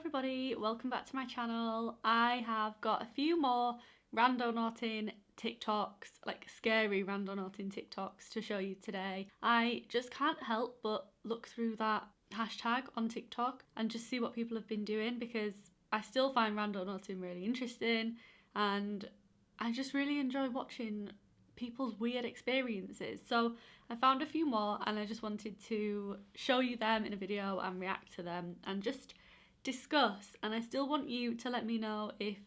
everybody, welcome back to my channel. I have got a few more randonauting TikToks, like scary randonauting TikToks to show you today. I just can't help but look through that hashtag on TikTok and just see what people have been doing because I still find randonauting really interesting and I just really enjoy watching people's weird experiences. So I found a few more and I just wanted to show you them in a video and react to them and just discuss. And I still want you to let me know if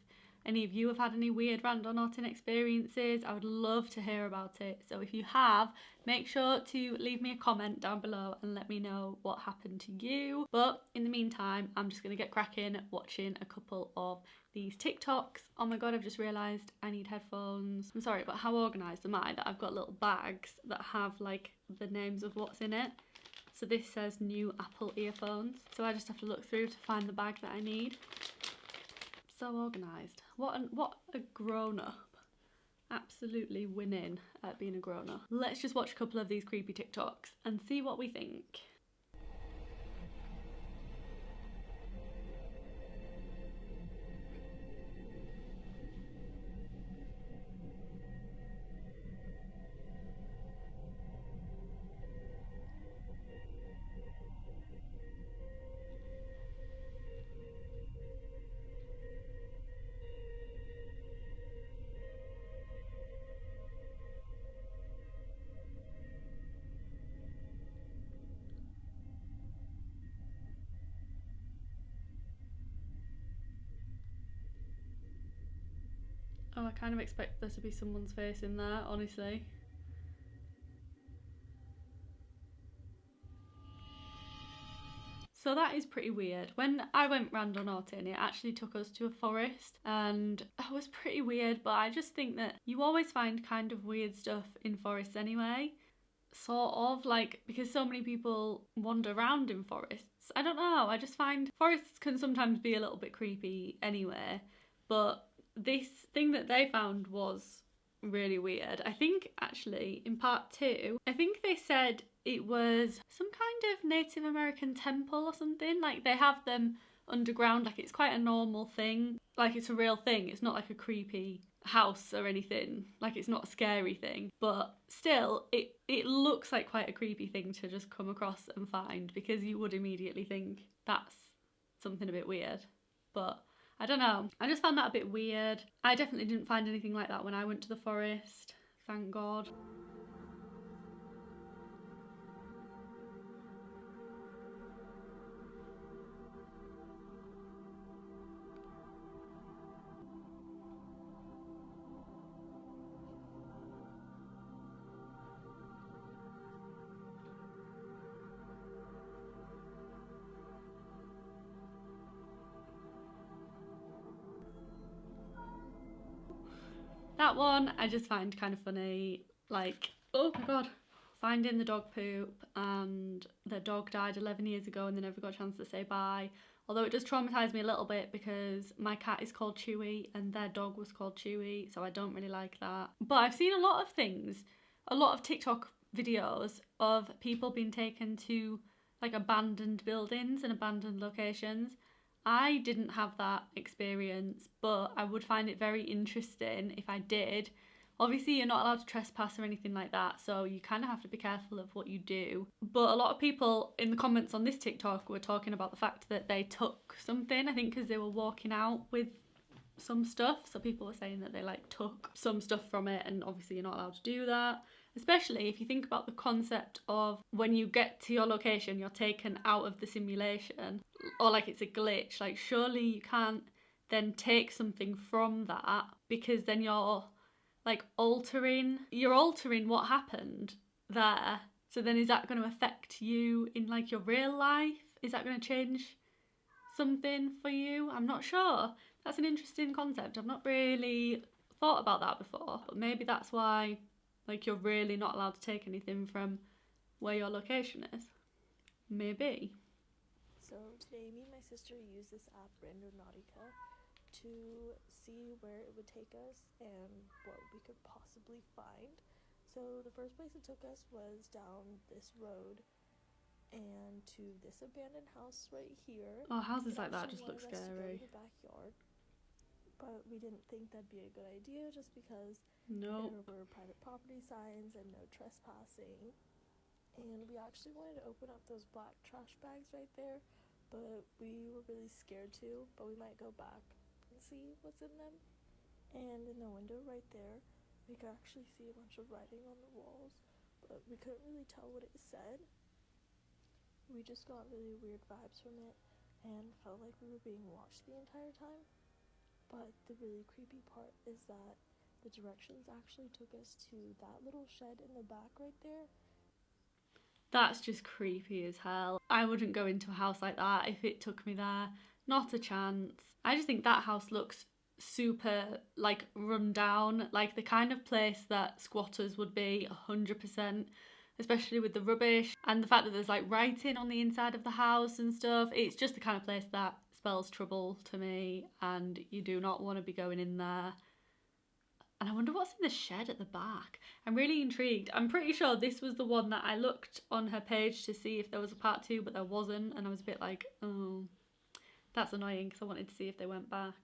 any of you have had any weird random randonauting experiences. I would love to hear about it. So if you have, make sure to leave me a comment down below and let me know what happened to you. But in the meantime, I'm just going to get cracking watching a couple of these TikToks. Oh my god, I've just realised I need headphones. I'm sorry, but how organised am I that I've got little bags that have like the names of what's in it. So this says new Apple earphones. So I just have to look through to find the bag that I need. So organised. What, what a grown-up. Absolutely winning at being a grown-up. Let's just watch a couple of these creepy TikToks and see what we think. Oh, I kind of expect there to be someone's face in there, honestly. So that is pretty weird. When I went random randonauting, it actually took us to a forest and that was pretty weird, but I just think that you always find kind of weird stuff in forests anyway. Sort of, like, because so many people wander around in forests. I don't know, I just find forests can sometimes be a little bit creepy anyway, but this thing that they found was really weird. I think actually in part two, I think they said it was some kind of Native American temple or something. Like they have them underground, like it's quite a normal thing. Like it's a real thing. It's not like a creepy house or anything. Like it's not a scary thing. But still, it, it looks like quite a creepy thing to just come across and find because you would immediately think that's something a bit weird. But I don't know. I just found that a bit weird. I definitely didn't find anything like that when I went to the forest. Thank God. That one I just find kind of funny. Like, oh my god, finding the dog poop and the dog died 11 years ago and they never got a chance to say bye. Although it does traumatise me a little bit because my cat is called Chewy and their dog was called Chewy, so I don't really like that. But I've seen a lot of things, a lot of TikTok videos of people being taken to like abandoned buildings and abandoned locations I didn't have that experience, but I would find it very interesting if I did. Obviously, you're not allowed to trespass or anything like that, so you kind of have to be careful of what you do. But a lot of people in the comments on this TikTok were talking about the fact that they took something, I think because they were walking out with some stuff. So people were saying that they like took some stuff from it, and obviously, you're not allowed to do that especially if you think about the concept of when you get to your location you're taken out of the simulation or like it's a glitch like surely you can't then take something from that because then you're like altering you're altering what happened there. So then is that going to affect you in like your real life? Is that going to change something for you? I'm not sure. That's an interesting concept. I've not really thought about that before. But maybe that's why like you're really not allowed to take anything from where your location is. Maybe. So today me and my sister used this app Randonautica to see where it would take us and what we could possibly find. So the first place it took us was down this road and to this abandoned house right here. Oh, houses like that just look us to go to scary. the backyard, but we didn't think that'd be a good idea just because Nope. there were private property signs and no trespassing. And we actually wanted to open up those black trash bags right there, but we were really scared to. But we might go back and see what's in them. And in the window right there, we could actually see a bunch of writing on the walls, but we couldn't really tell what it said. We just got really weird vibes from it and felt like we were being watched the entire time. But the really creepy part is that the directions actually took us to that little shed in the back right there. That's just creepy as hell. I wouldn't go into a house like that if it took me there. Not a chance. I just think that house looks super like run down, like the kind of place that squatters would be 100%, especially with the rubbish and the fact that there's like writing on the inside of the house and stuff. It's just the kind of place that spells trouble to me, and you do not want to be going in there. And I wonder what's in the shed at the back. I'm really intrigued. I'm pretty sure this was the one that I looked on her page to see if there was a part two, but there wasn't. And I was a bit like, oh, that's annoying because I wanted to see if they went back.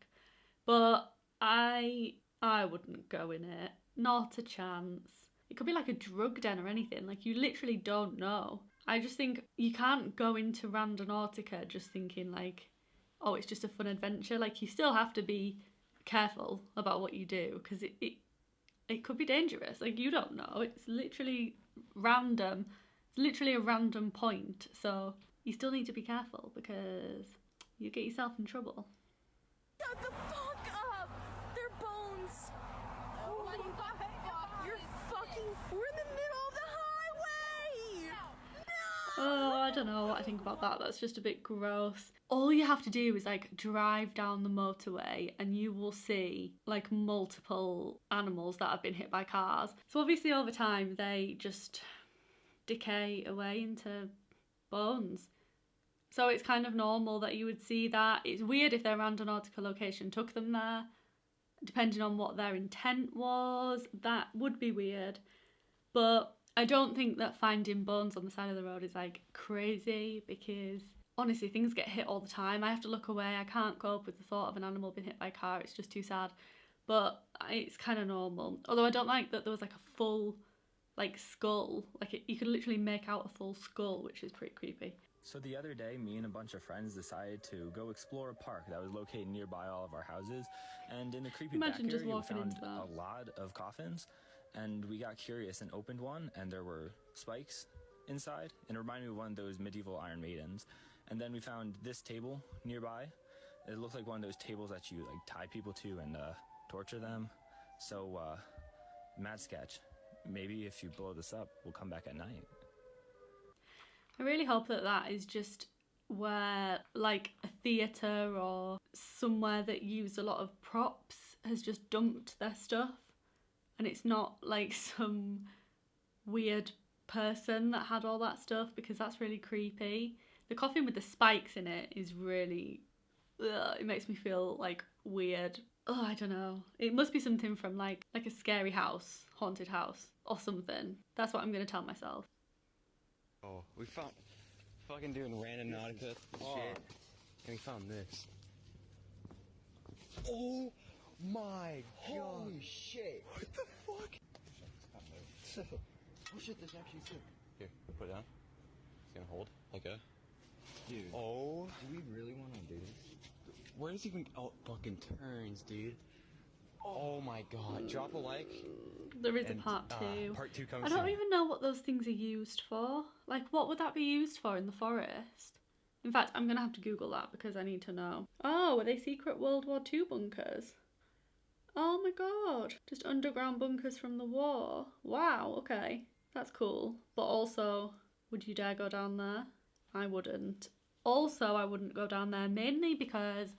But I, I wouldn't go in it. Not a chance. It could be like a drug den or anything. Like you literally don't know. I just think you can't go into Randonautica just thinking like, oh, it's just a fun adventure. Like you still have to be careful about what you do because it, it it could be dangerous. Like you don't know. It's literally random. It's literally a random point. So you still need to be careful because you get yourself in trouble. Shut the fuck up! They're bones! Oh my god! You're fucking. We're in the middle of the highway! Oh, I don't know what I think about that. That's just a bit gross. All you have to do is like drive down the motorway and you will see like multiple animals that have been hit by cars. So obviously over time they just decay away into bones. So it's kind of normal that you would see that. It's weird if their randonautica location took them there. Depending on what their intent was, that would be weird. But I don't think that finding bones on the side of the road is like crazy because honestly, things get hit all the time. I have to look away. I can't cope with the thought of an animal being hit by a car. It's just too sad. But it's kind of normal. Although I don't like that there was like a full like skull. Like it, you could literally make out a full skull, which is pretty creepy. So the other day, me and a bunch of friends decided to go explore a park that was located nearby all of our houses. And in the creepy Imagine just area, we walking found into that. a lot of coffins. And we got curious and opened one, and there were spikes inside, and it reminded me of one of those medieval Iron Maidens. And then we found this table nearby. It looked like one of those tables that you like tie people to and uh, torture them. So, uh, mad sketch. Maybe if you blow this up, we'll come back at night. I really hope that that is just where like a theatre or somewhere that used a lot of props has just dumped their stuff and it's not like some weird person that had all that stuff because that's really creepy. The coffin with the spikes in it is really ugh, it makes me feel like weird. Oh, I don't know. It must be something from like like a scary house, haunted house or something. That's what I'm going to tell myself. Oh, we found fucking doing Randonautica shit, and we found this. Oh my god. Holy shit. What the fuck? oh shit, there's actually two. Here, put it down. It's gonna hold like a. Dude. Oh, Do we really want to do this? where does he even? Oh, fucking turns, dude. Oh my god! Drop a like. There is and, a part uh, two. part two coming I don't soon. even know what those things are used for. Like, what would that be used for in the forest? In fact, I'm gonna have to Google that because I need to know. Oh, were they secret World War II bunkers? Oh my god, just underground bunkers from the war. Wow, okay, that's cool. But also, would you dare go down there? I wouldn't. Also, I wouldn't go down there mainly because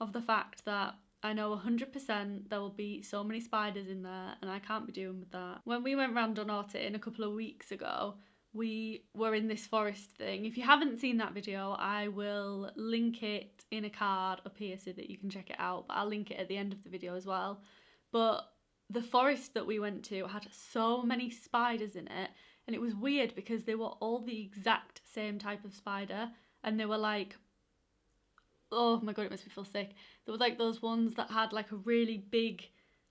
of the fact that I know 100% there will be so many spiders in there and I can't be dealing with that. When we went round on in a couple of weeks ago, we were in this forest thing. If you haven't seen that video, I will link it in a card up here so that you can check it out. But I'll link it at the end of the video as well. But the forest that we went to had so many spiders in it. and it was weird because they were all the exact same type of spider, and they were like, oh my god, it makes me feel sick. There were like those ones that had like a really big,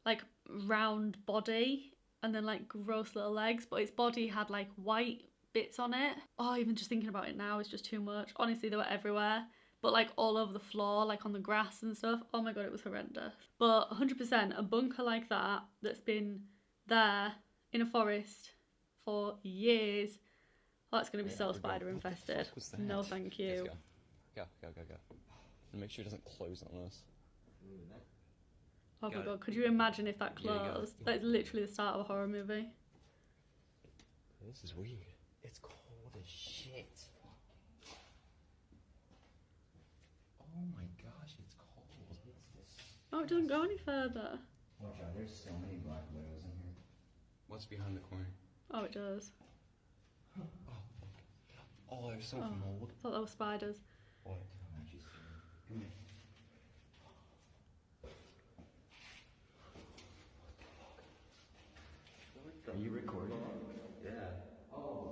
like round body, and then like gross little legs, but its body had like white bits on it. Oh, even just thinking about it now is just too much. Honestly, they were everywhere but like all over the floor, like on the grass and stuff. Oh my god, it was horrendous. But 100%, a bunker like that that's been there in a forest for years. Oh, it's going to be so we go. spider What the infested. fuck was that? No, thank Let's you. go. Go, go, go, go. And make sure it doesn't close on us. Oh my god, could you imagine if that Yeah, you got it. closed? That's literally the start of a horror movie. This is weird. It's cold as shit. Oh my gosh, it's cold. Oh, it doesn't go any further. Watch out, there's so many black widows in here. What's behind the corner? Oh, it does. Oh, oh there's so Oh. mold. I thought that was spiders. What? Come here. Are you recording? Yeah. Oh,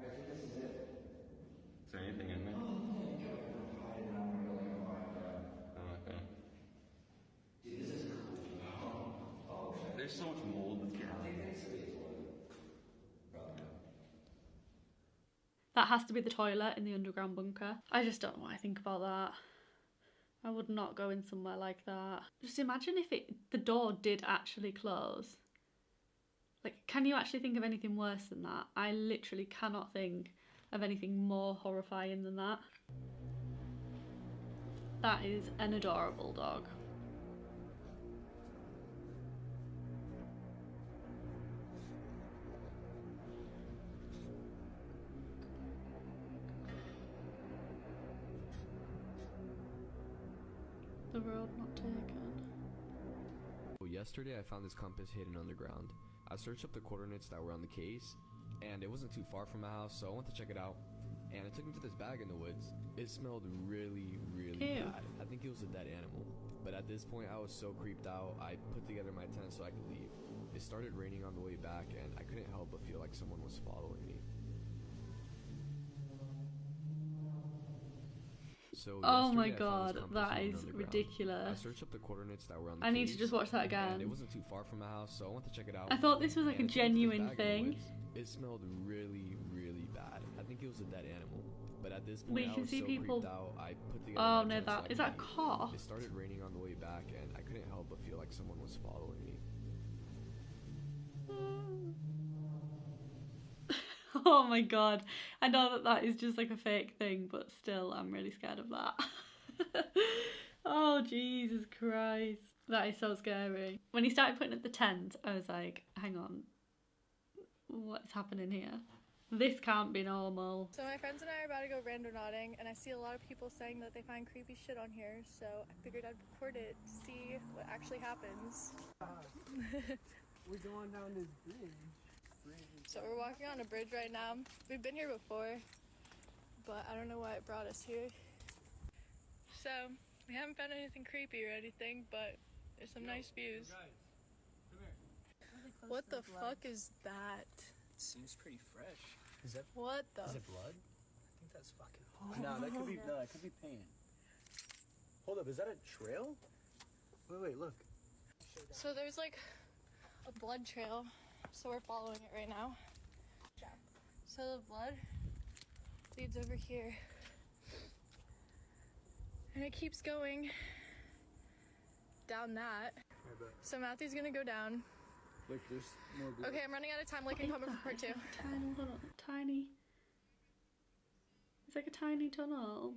I think this is it. Is there anything in there? Oh, okay. There's so much mold that's getting That has to be the toilet in the underground bunker. I just don't know what I think about that. I would not go in somewhere like that. Just imagine if it the door did actually close. Like, can you actually think of anything worse than that? I literally cannot think of anything more horrifying than that. That is an adorable dog. The road not taken. Well, yesterday I found this compass hidden underground. I searched up the coordinates that were on the case, and it wasn't too far from my house, so I went to check it out. And it took me to this bag in the woods. It smelled really, really Ew. bad. I think it was a dead animal. But at this point, I was so creeped out, I put together my tent so I could leave. It started raining on the way back, and I couldn't help but feel like someone was following me. So Oh my yesterday I found this god, that is that hidden is underground. I ridiculous. searched up the coordinates that were on the I need to just watch that again. It wasn't too far from my house, so I went to check it out. I thought this was like a And it took me to this genuine bag in the thing. It smelled really, really bad. I think it was a dead animal. But at this point, I can was see so people- out. I put together Oh no, tent so I that is that a car? It started raining on the way back, and I couldn't help but feel like someone was following me. Oh my god. I know that that is just like a fake thing, but still, I'm really scared of that. oh, Jesus Christ. That is so scary. When he started putting up the tent, I was like, hang on. What's happening here? This can't be normal. So my friends and I are about to go randonauting, and I see a lot of people saying that they find creepy shit on here. So I figured I'd record it to see what actually happens. We're going down this bridge. So we're walking on a bridge right now. We've been here before, but I don't know why it brought us here. So we haven't found anything creepy or anything, but there's some nice views. What the fuck is that? It Seems pretty fresh. Is that What the? is it blood? I think that's fucking. Oh, no, that could be no, that could be paint. Hold up, is that a trail? Wait, wait, look. So there's like a blood trail, so we're following it right now. So the blood leads over here. And it keeps going down that. So Matthew's gonna go down. Look, there's more blood. Okay, I'm running out of time. Like, can come for part two. Tiny little, tiny. It's like a tiny tunnel.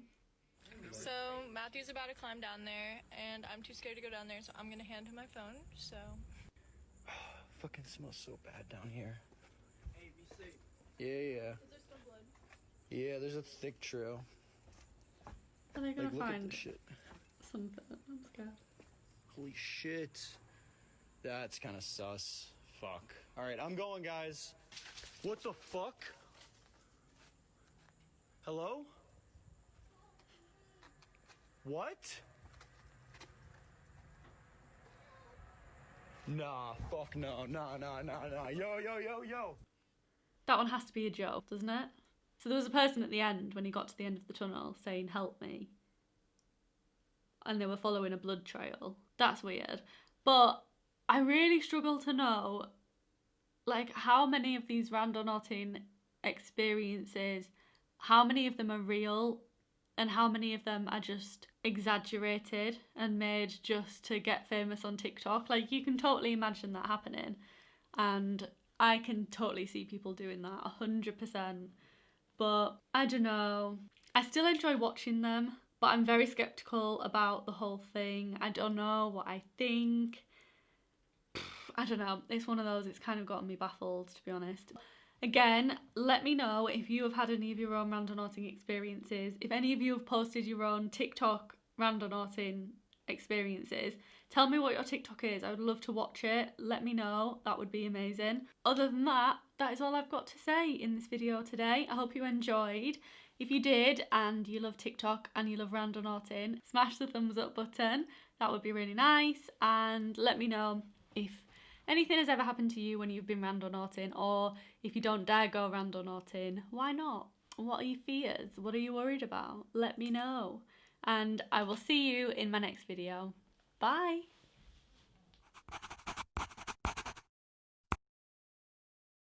So Matthew's about to climb down there, and I'm too scared to go down there, so I'm gonna hand him my phone. So Fucking smells so bad down here. Yeah, yeah. there's still blood. Yeah, there's a thick trail. Are they gonna Like, look at find shit. something? I'm scared. Holy shit. That's kind of sus. Fuck. All right, I'm going, guys. What the fuck? Hello? What? Nah, fuck no, nah, nah, nah, nah. Yo, yo, yo, yo. that one has to be a joke, doesn't it? So there was a person at the end when he got to the end of the tunnel saying, Help me. And they were following a blood trail. That's weird. But I really struggle to know like how many of these random randonauting experiences, how many of them are real and how many of them are just exaggerated and made just to get famous on TikTok. Like you can totally imagine that happening. And I can totally see people doing that 100%. But I don't know. I still enjoy watching them, but I'm very skeptical about the whole thing. I don't know what I think. I don't know. It's one of those, it's kind of gotten me baffled, to be honest. Again, let me know if you have had any of your own randonauting experiences. If any of you have posted your own TikTok randonauting experiences, tell me what your TikTok is. I would love to watch it. Let me know. That would be amazing. Other than that, that is all I've got to say in this video today. I hope you enjoyed. If you did and you love TikTok and you love randonauting, smash the thumbs up button. That would be really nice. And let me know if anything has ever happened to you when you've been randonauting or if you don't dare go randonauting, why not? What are your fears? What are you worried about? Let me know. And I will see you in my next video. Bye!